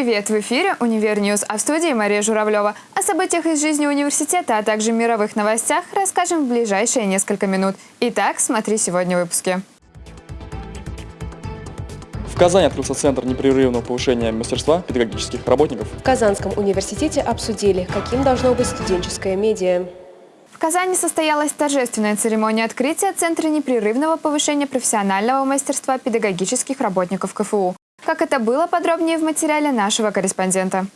Привет! В эфире «Универ News», а в студии Мария Журавлева. О событиях из жизни университета, а также мировых новостях расскажем в ближайшие несколько минут. Итак, смотри сегодня в выпуске. В Казани открылся Центр непрерывного повышения мастерства педагогических работников. В Казанском университете обсудили, каким должно быть студенческое медиа. В Казани состоялась торжественная церемония открытия Центра непрерывного повышения профессионального мастерства педагогических работников КФУ. Как это было, подробнее в материале нашего корреспондента.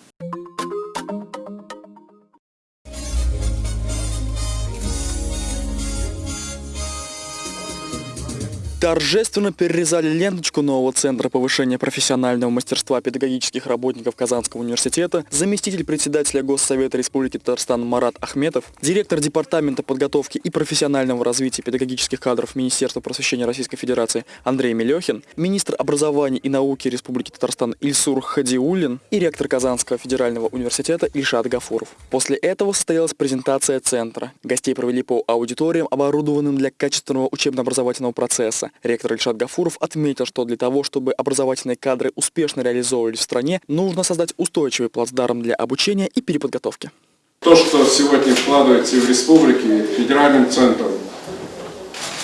Торжественно перерезали ленточку нового Центра повышения профессионального мастерства педагогических работников Казанского университета заместитель председателя Госсовета Республики Татарстан Марат Ахметов, директор Департамента подготовки и профессионального развития педагогических кадров Министерства просвещения Российской Федерации Андрей Мелехин, министр образования и науки Республики Татарстан Ильсур Хадиуллин и ректор Казанского федерального университета Ильшат Гафуров. После этого состоялась презентация Центра. Гостей провели по аудиториям, оборудованным для качественного учебно-образовательного процесса. Ректор Ильшат Гафуров отметил, что для того, чтобы образовательные кадры успешно реализовывались в стране, нужно создать устойчивый плацдарм для обучения и переподготовки. То, что сегодня вкладывается в республике федеральным центром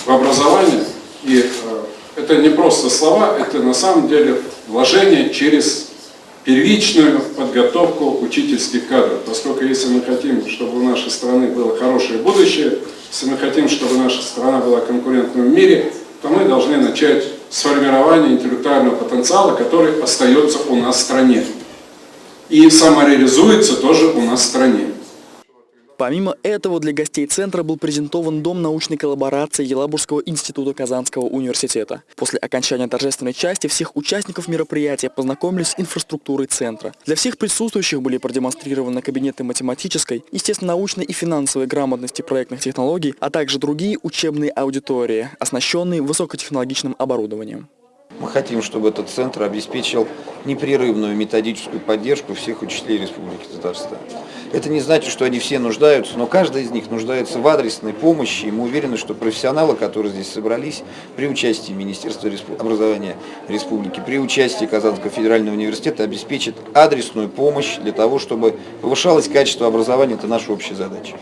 в образование, и э, это не просто слова, это на самом деле вложение через первичную подготовку учительских кадров. Поскольку если мы хотим, чтобы у нашей страны было хорошее будущее, если мы хотим, чтобы наша страна была конкурентной в мире, то мы должны начать с формирования интеллектуального потенциала, который остается у нас в стране. И самореализуется тоже у нас в стране. Помимо этого, для гостей центра был презентован Дом научной коллаборации Елабужского института Казанского университета. После окончания торжественной части всех участников мероприятия познакомились с инфраструктурой центра. Для всех присутствующих были продемонстрированы кабинеты математической, естественно-научной и финансовой грамотности проектных технологий, а также другие учебные аудитории, оснащенные высокотехнологичным оборудованием. Мы хотим, чтобы этот центр обеспечил непрерывную методическую поддержку всех учителей Республики Татарстан. Это не значит, что они все нуждаются, но каждый из них нуждается в адресной помощи, и мы уверены, что профессионалы, которые здесь собрались, при участии Министерства образования Республики, при участии Казанского федерального университета обеспечат адресную помощь для того, чтобы повышалось качество образования. Это наша общая задача.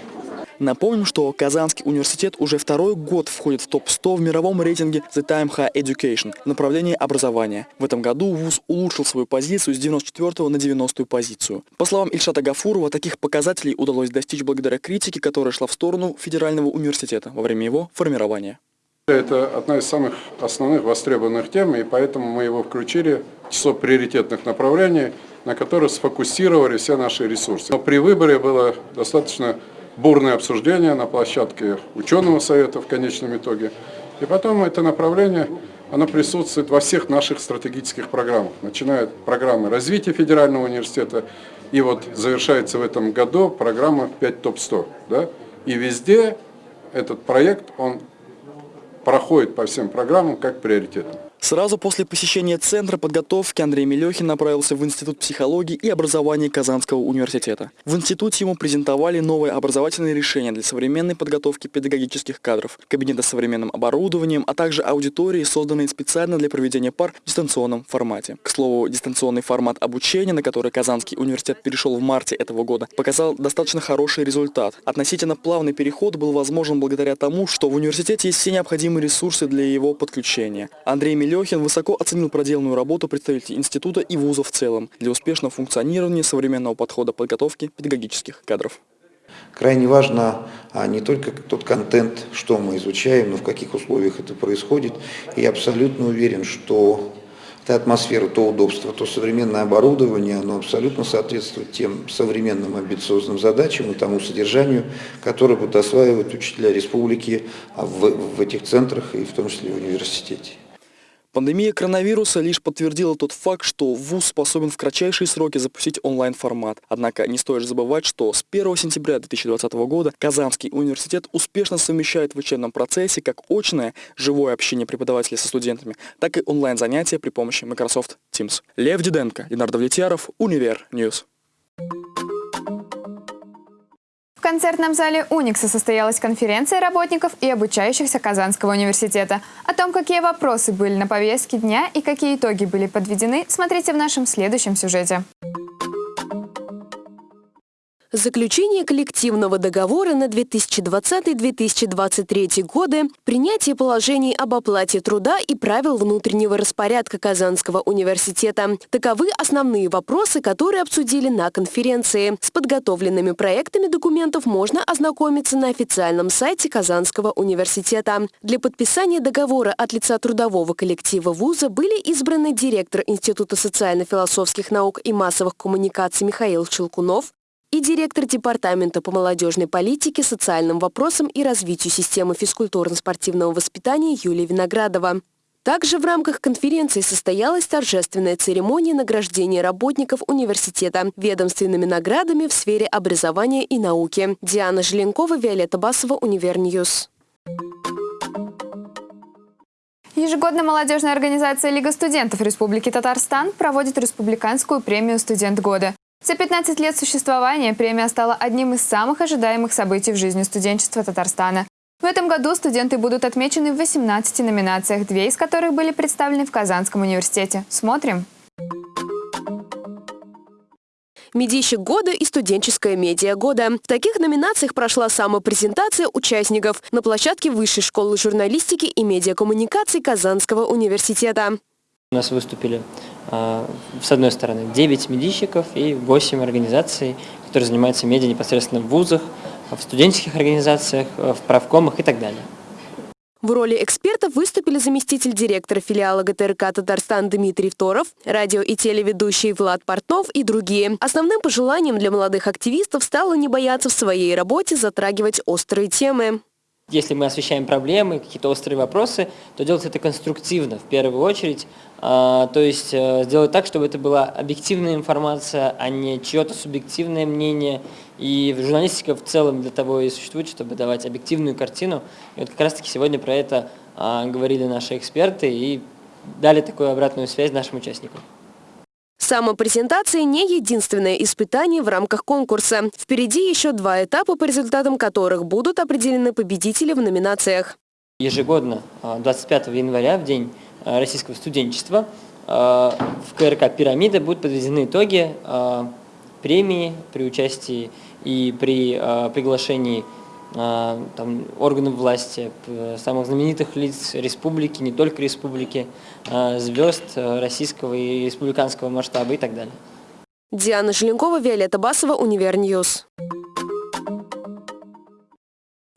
Напомним, что Казанский университет уже второй год входит в топ-100 в мировом рейтинге The Time High Education в направлении образования. В этом году ВУЗ улучшил свою позицию с 94 на 90 позицию. По словам Ильшата Гафурова, таких показателей удалось достичь благодаря критике, которая шла в сторону Федерального университета во время его формирования. Это одна из самых основных востребованных тем, и поэтому мы его включили в число приоритетных направлений, на которые сфокусировали все наши ресурсы. Но при выборе было достаточно бурное обсуждение на площадке ученого совета в конечном итоге. И потом это направление, оно присутствует во всех наших стратегических программах, начиная от программы развития федерального университета, и вот завершается в этом году программа 5 ТОП-100. Да? И везде этот проект, он проходит по всем программам как приоритетный. Сразу после посещения Центра подготовки Андрей Мелехин направился в Институт психологии и образования Казанского университета. В институте ему презентовали новые образовательные решения для современной подготовки педагогических кадров, кабинеты с современным оборудованием, а также аудитории, созданные специально для проведения пар в дистанционном формате. К слову, дистанционный формат обучения, на который Казанский университет перешел в марте этого года, показал достаточно хороший результат. Относительно плавный переход был возможен благодаря тому, что в университете есть все необходимые ресурсы для его подключения. Андрей Мелехин Лехин высоко оценил проделанную работу представителей института и вуза в целом для успешного функционирования современного подхода подготовки педагогических кадров. Крайне важно а, не только тот контент, что мы изучаем, но в каких условиях это происходит. И я абсолютно уверен, что та атмосфера, то удобство, то современное оборудование, оно абсолютно соответствует тем современным амбициозным задачам и тому содержанию, которое будут осваивать учителя республики в этих центрах и в том числе в университете. Пандемия коронавируса лишь подтвердила тот факт, что ВУЗ способен в кратчайшие сроки запустить онлайн-формат. Однако не стоит забывать, что с 1 сентября 2020 года Казанский университет успешно совмещает в учебном процессе как очное, живое общение преподавателей со студентами, так и онлайн-занятия при помощи Microsoft Teams. Лев Диденко, Ленар Давлетьяров, Универ News. Концертном зале «Уникса» состоялась конференция работников и обучающихся Казанского университета. О том, какие вопросы были на повестке дня и какие итоги были подведены, смотрите в нашем следующем сюжете. Заключение коллективного договора на 2020-2023 годы, принятие положений об оплате труда и правил внутреннего распорядка Казанского университета. Таковы основные вопросы, которые обсудили на конференции. С подготовленными проектами документов можно ознакомиться на официальном сайте Казанского университета. Для подписания договора от лица трудового коллектива вуза были избраны директор Института социально-философских наук и массовых коммуникаций Михаил Челкунов, и директор Департамента по молодежной политике, социальным вопросам и развитию системы физкультурно-спортивного воспитания Юлия Виноградова. Также в рамках конференции состоялась торжественная церемония награждения работников университета ведомственными наградами в сфере образования и науки. Диана Желенкова, Виолетта Басова, Универ News. Ежегодно молодежная организация Лига студентов Республики Татарстан проводит республиканскую премию «Студент года». За 15 лет существования премия стала одним из самых ожидаемых событий в жизни студенчества Татарстана. В этом году студенты будут отмечены в 18 номинациях, две из которых были представлены в Казанском университете. Смотрим. «Медийщик года» и «Студенческая медиа года». В таких номинациях прошла самопрезентация участников на площадке Высшей школы журналистики и медиакоммуникаций Казанского университета. У нас выступили, с одной стороны, 9 медийщиков и 8 организаций, которые занимаются медиа непосредственно в вузах, в студенческих организациях, в правкомах и так далее. В роли экспертов выступили заместитель директора филиала ГТРК «Татарстан» Дмитрий Второв, радио и телеведущий Влад Портнов и другие. Основным пожеланием для молодых активистов стало не бояться в своей работе затрагивать острые темы. Если мы освещаем проблемы, какие-то острые вопросы, то делать это конструктивно в первую очередь. А, то есть э, сделать так, чтобы это была объективная информация, а не чье-то субъективное мнение. И журналистика в целом для того и существует, чтобы давать объективную картину. И вот как раз таки сегодня про это а, говорили наши эксперты и дали такую обратную связь нашим участникам. Самопрезентация не единственное испытание в рамках конкурса. Впереди еще два этапа, по результатам которых будут определены победители в номинациях. Ежегодно, 25 а, января, в День а, российского студенчества, а, в КРК «Пирамида» будут подведены итоги премии при участии и при приглашении там, органов власти, самых знаменитых лиц республики, не только республики, а, звезд э, российского и республиканского масштаба и так далее. Диана Желенкова, Виолетта Басова, Универ News.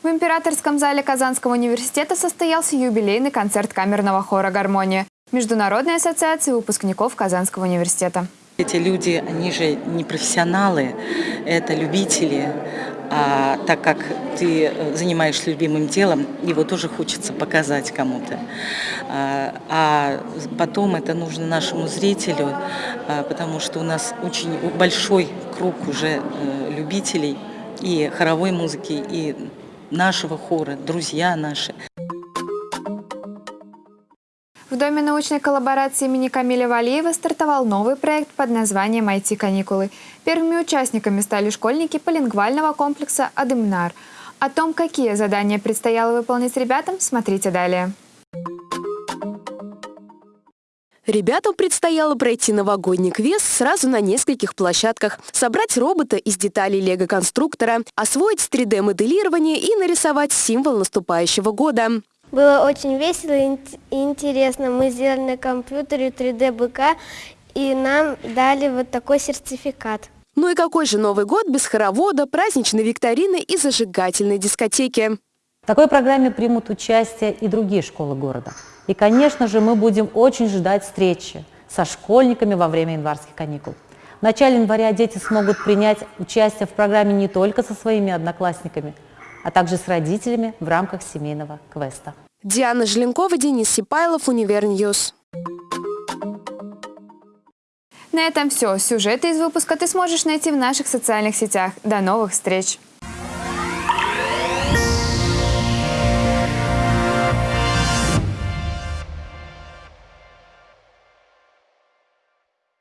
В Императорском зале Казанского университета состоялся юбилейный концерт камерного хора «Гармония» Международной ассоциации выпускников Казанского университета. Эти люди, они же не профессионалы, это любители, а так как ты э, занимаешься любимым делом, его тоже хочется показать кому-то. А, а потом это нужно нашему зрителю, а, потому что у нас очень большой круг уже э, любителей и хоровой музыки, и нашего хора, друзья наши. Доме научной коллаборации имени Камиля Валиева стартовал новый проект под названием «IT-каникулы». Первыми участниками стали школьники полингвального комплекса «Адымнар». О том, какие задания предстояло выполнить ребятам, смотрите далее. Ребятам предстояло пройти новогодний квест сразу на нескольких площадках, собрать робота из деталей лего-конструктора, освоить 3D-моделирование и нарисовать символ наступающего года. Было очень весело и интересно. Мы сделали на компьютере 3D-БК, и нам дали вот такой сертификат. Ну и какой же Новый год без хоровода, праздничной викторины и зажигательной дискотеки? В такой программе примут участие и другие школы города. И, конечно же, мы будем очень ждать встречи со школьниками во время январских каникул. В начале января дети смогут принять участие в программе не только со своими одноклассниками, а также с родителями в рамках семейного квеста. Диана Желенкова, Денис Сипайлов, Универ News. На этом все. Сюжеты из выпуска ты сможешь найти в наших социальных сетях. До новых встреч!